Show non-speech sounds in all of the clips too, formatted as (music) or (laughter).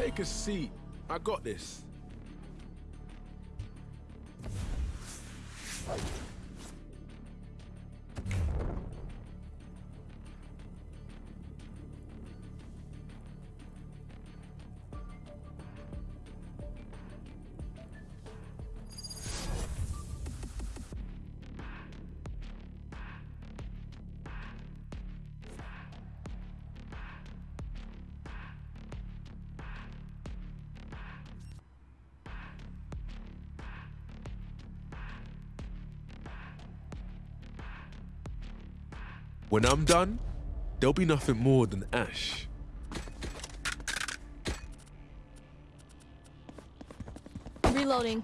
Take a seat. I got this. When I'm done, there'll be nothing more than ash. Reloading.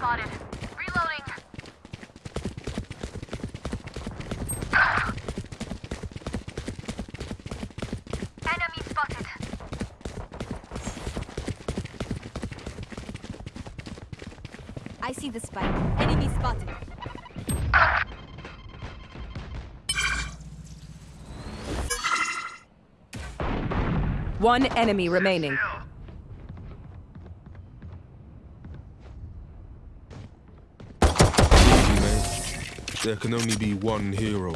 Spotted. Reloading. Enemy spotted. I see the spike. Enemy spotted. One enemy remaining. There can only be one hero.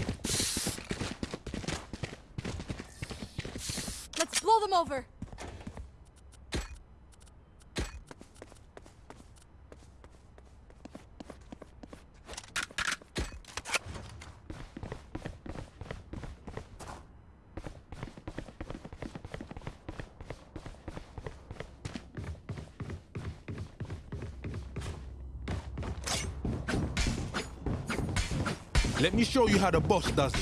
Let's blow them over. Let me show you how the boss does it.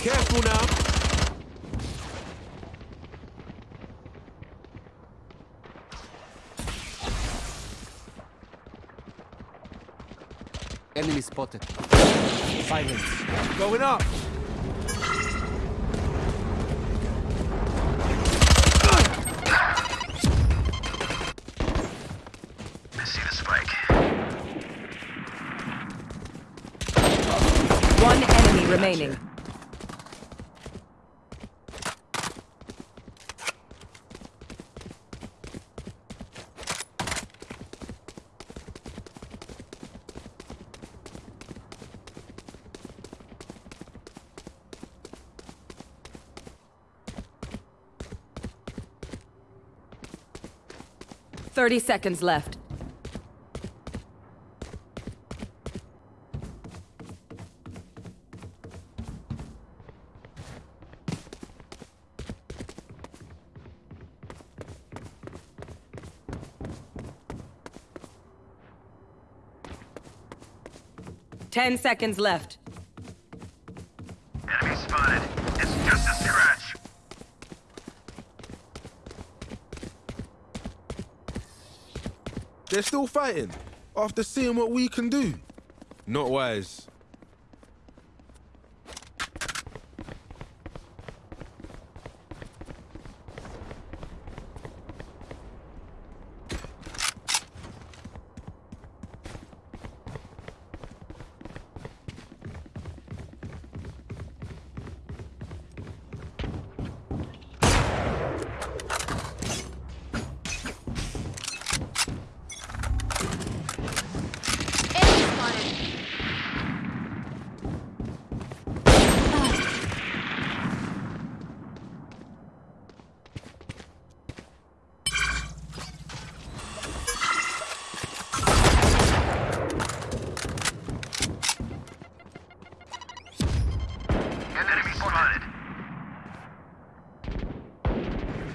Careful now. Enemy spotted. Silence. Going up. I see the spike. One enemy remaining. Thirty seconds left. Ten seconds left. They're still fighting after seeing what we can do. Not wise.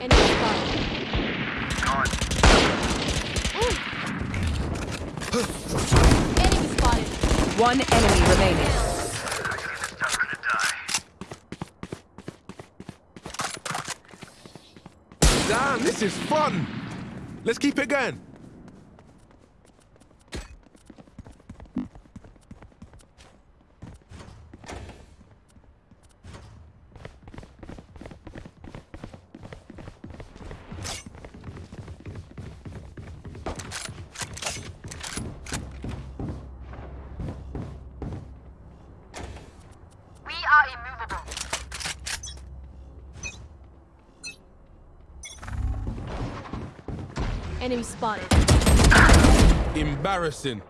Enemy spotted. Gone. Enemy spotted. One enemy remaining. Damn, this is fun. Let's keep it going. We are immovable. Enemy spotted. Embarrassing.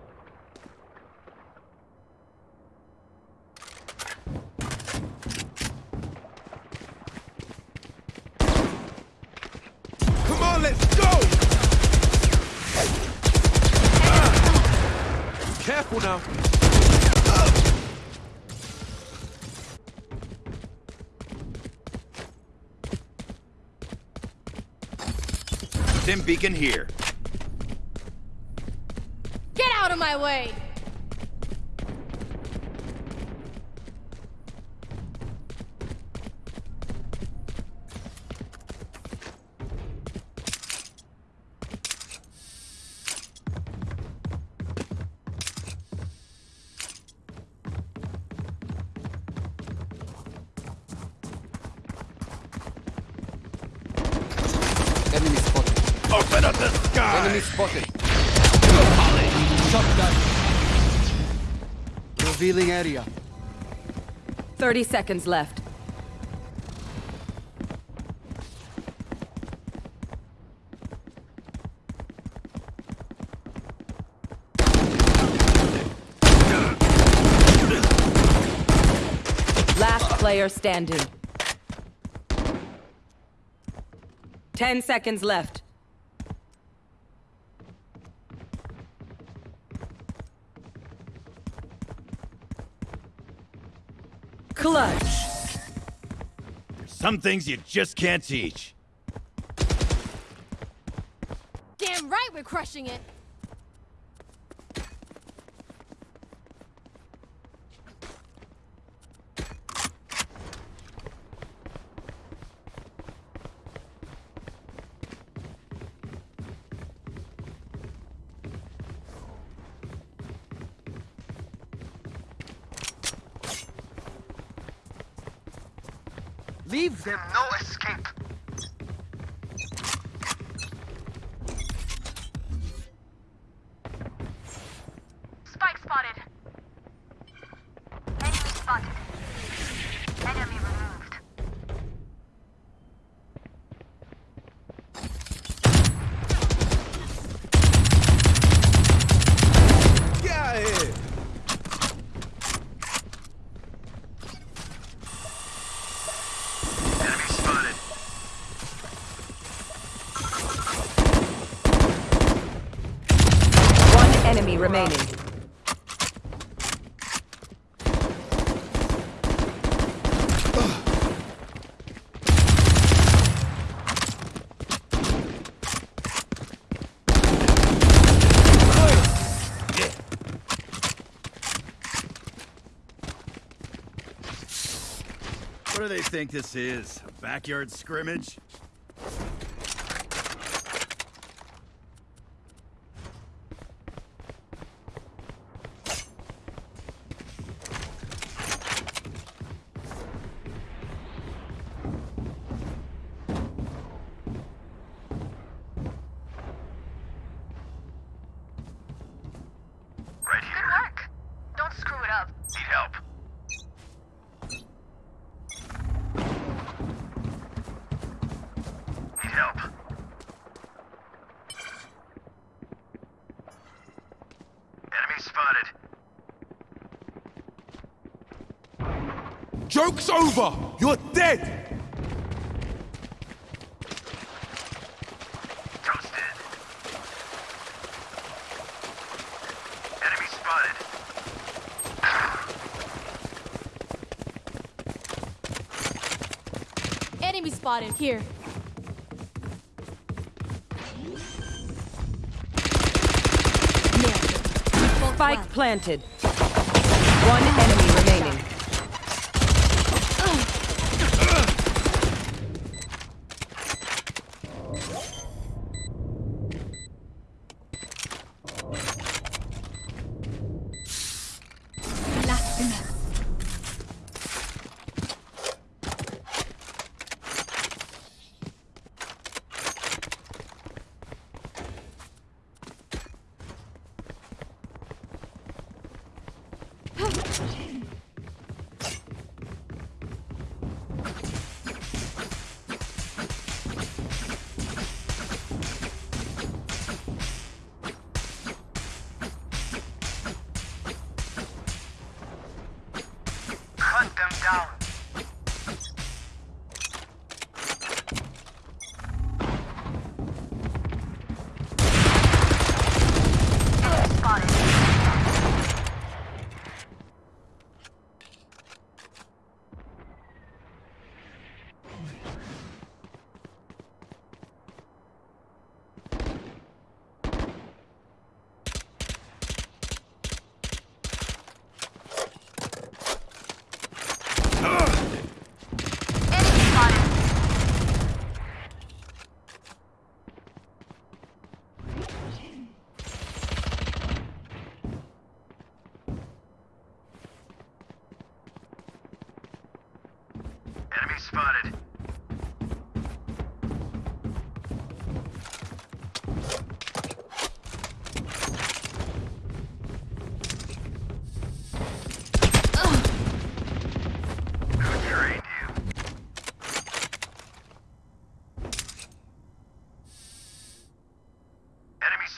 Come on, let's go! Careful now. Stim beacon here. My way! Area. 30 seconds left. Last player standing. 10 seconds left. Clutch. There's Some things you just can't teach. Damn right we're crushing it! Them no escape. Spike spotted. Enemy spotted. Enemy removed. Get out of here. Enemy spotted. One enemy remaining. What do they think this is? A backyard scrimmage? Joke's over! You're dead! Enemy spotted here. Spike planted. One enemy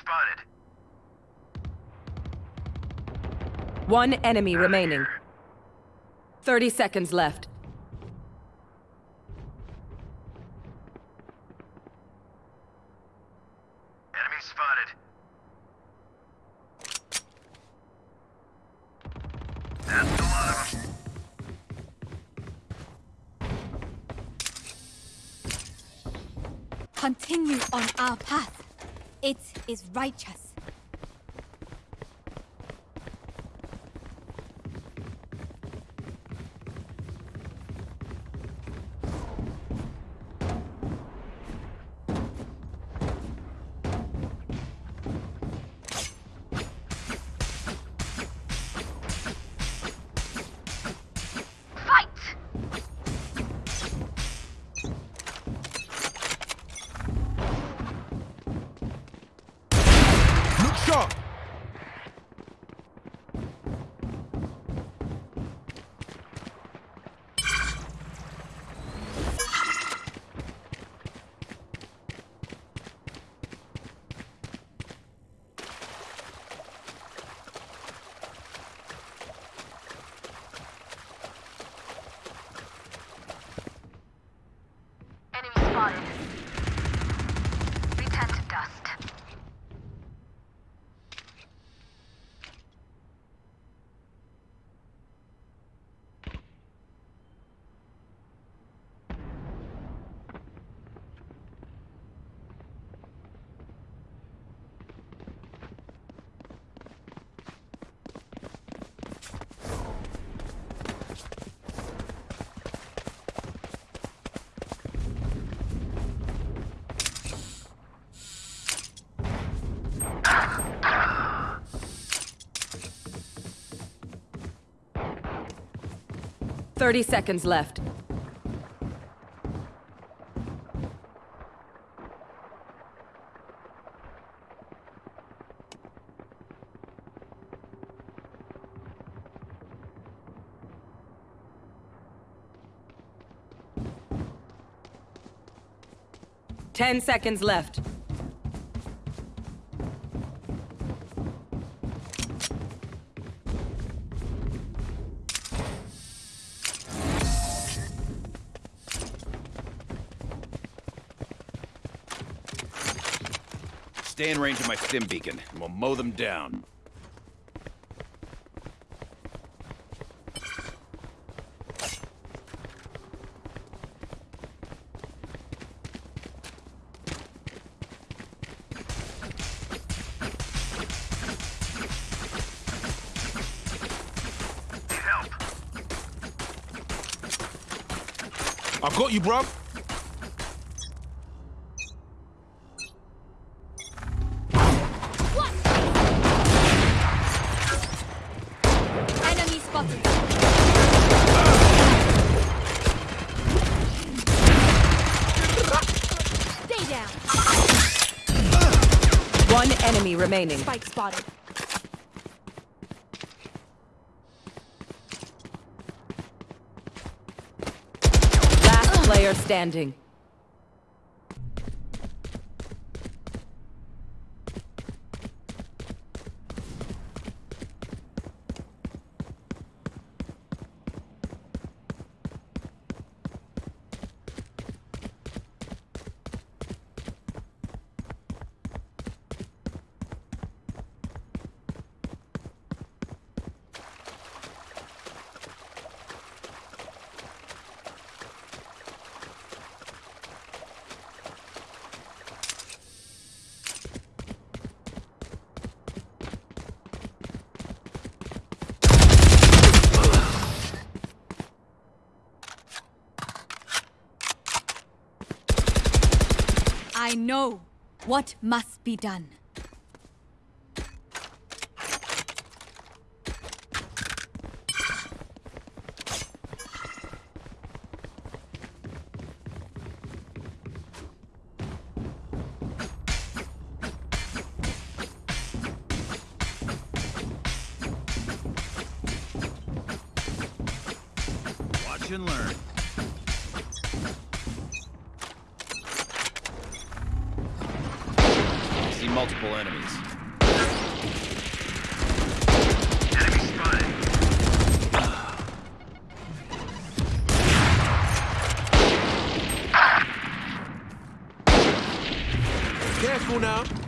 spotted. One enemy remaining. 30 seconds left. Is righteous. Look 30 seconds left. Ten seconds left. range of my stim beacon, and we'll mow them down. Help. I've got you, bruv. Remaining. Spike spotted. Last player standing. I know what must be done. Multiple enemies. Careful now.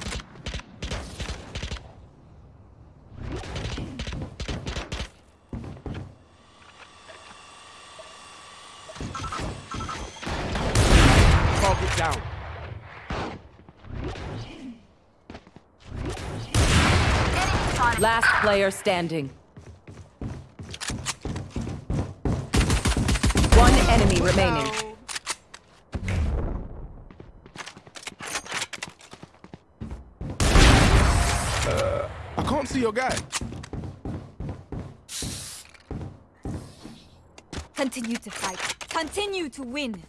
Player standing. One enemy remaining. I can't see your guy. Continue to fight. Continue to win.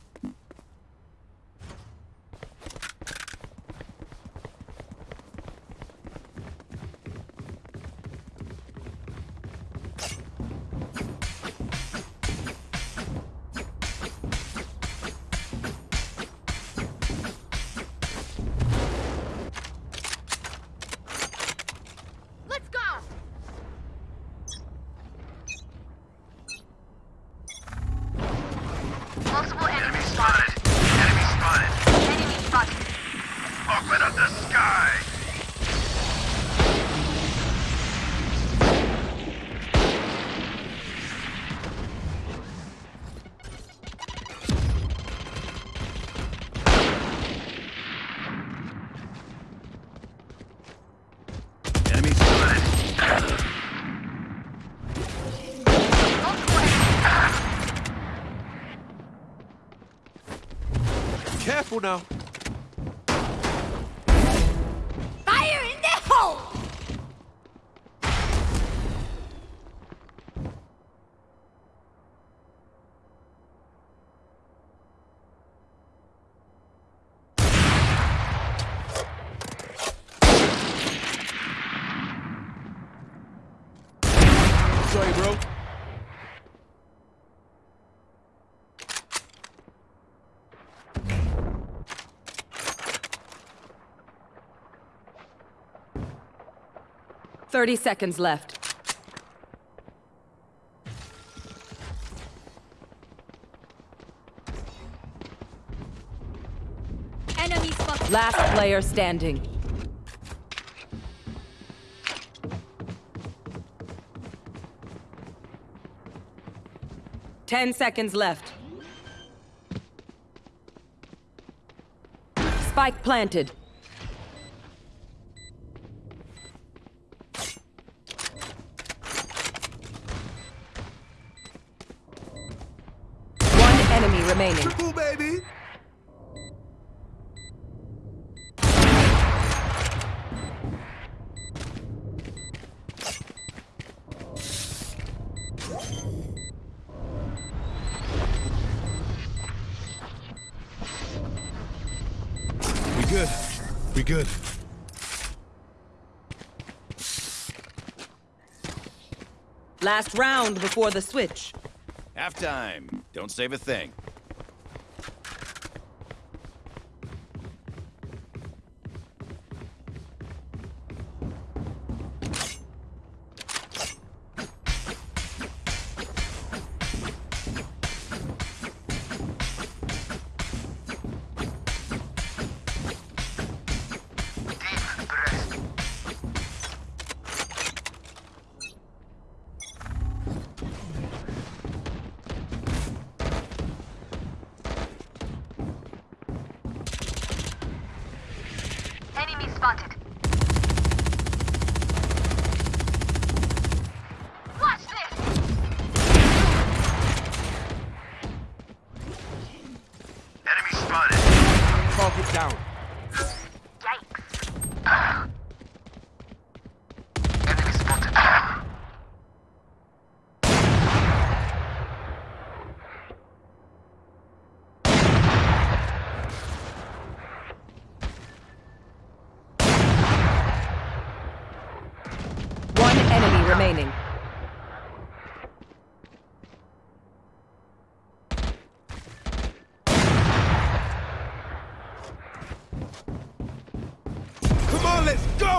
Careful now. 30 seconds left. Enemy spotted. Last player standing. Ten seconds left. Spike planted. Last round before the switch. Halftime. Don't save a thing.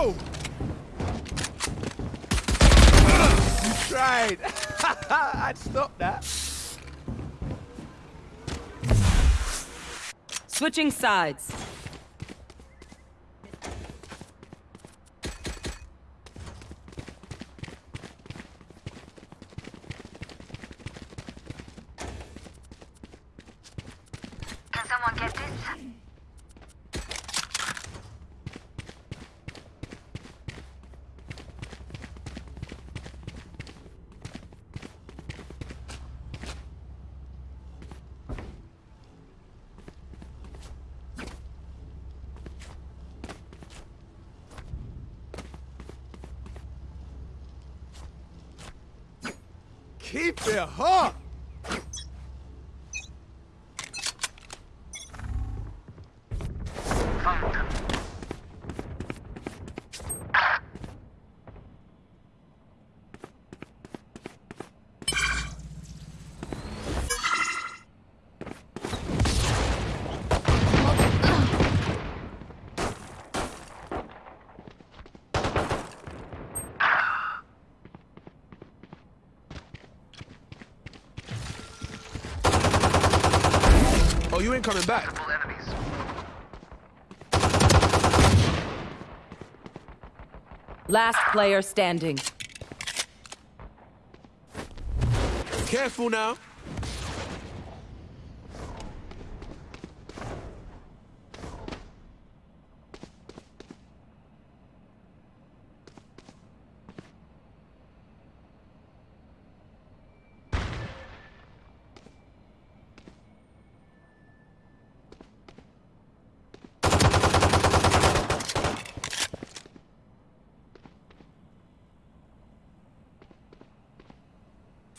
(laughs) You tried. (laughs) I'd stop that. Switching sides. Can someone get this? Keep it hot. Oh, you ain't coming back. Last player standing. Careful now.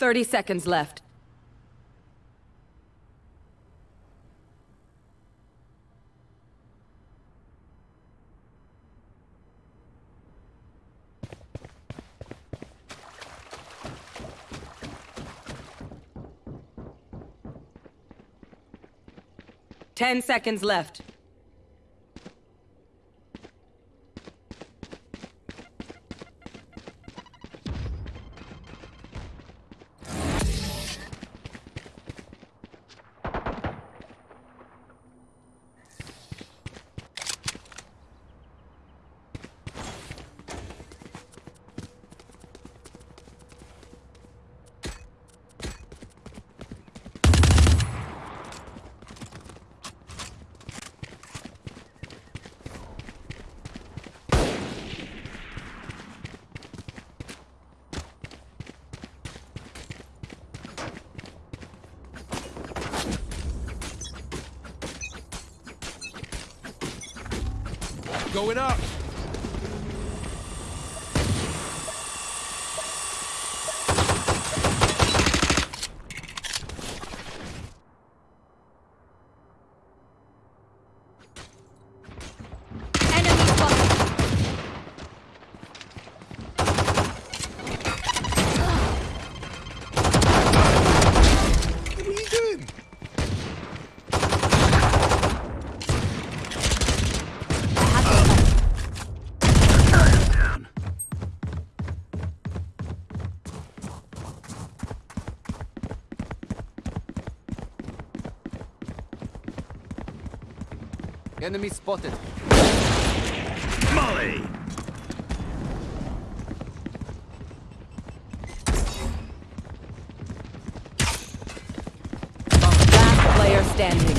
Thirty seconds left. Ten seconds left. Going up. Enemy spotted. Molly! Last player standing.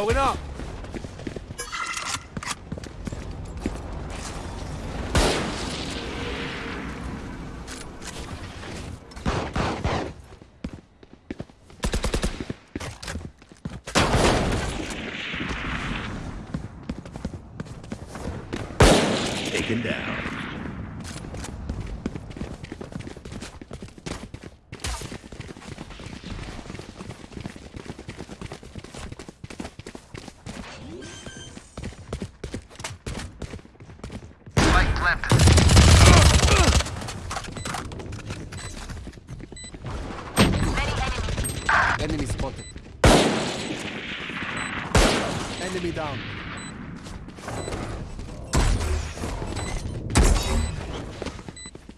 Going up. Taken down. Spike planted. Many enemies. Enemy spotted. Enemy down.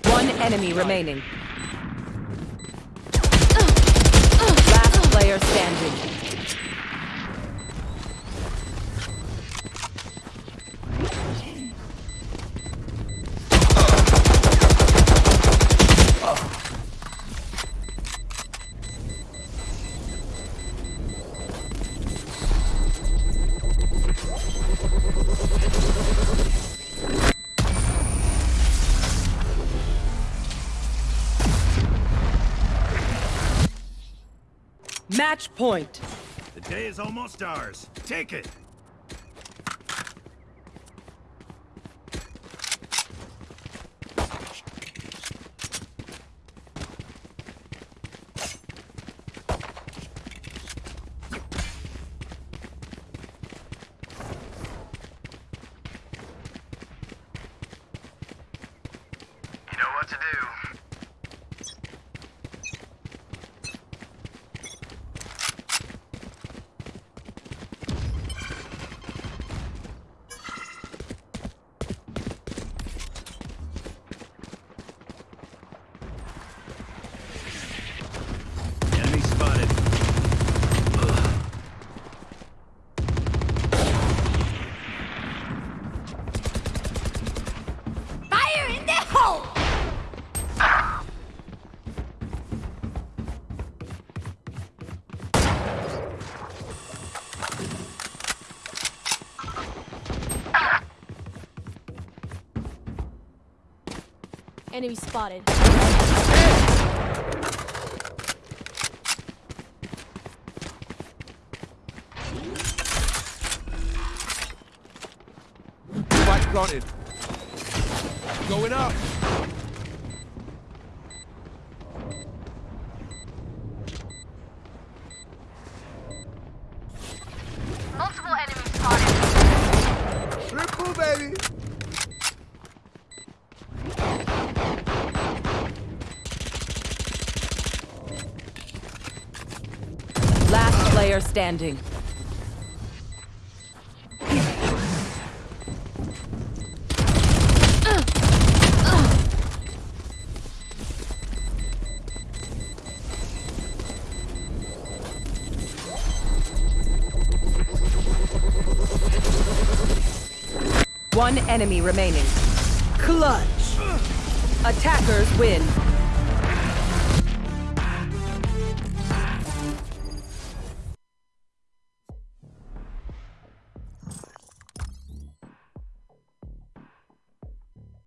One enemy remaining. Last player standing. Match point. The day is almost ours. Take it. You know what to do. Enemy spotted. Spike planted. Going up. Multiple enemies spotted. Triple, baby. Last player standing. One enemy remaining. Clutch. Attackers win.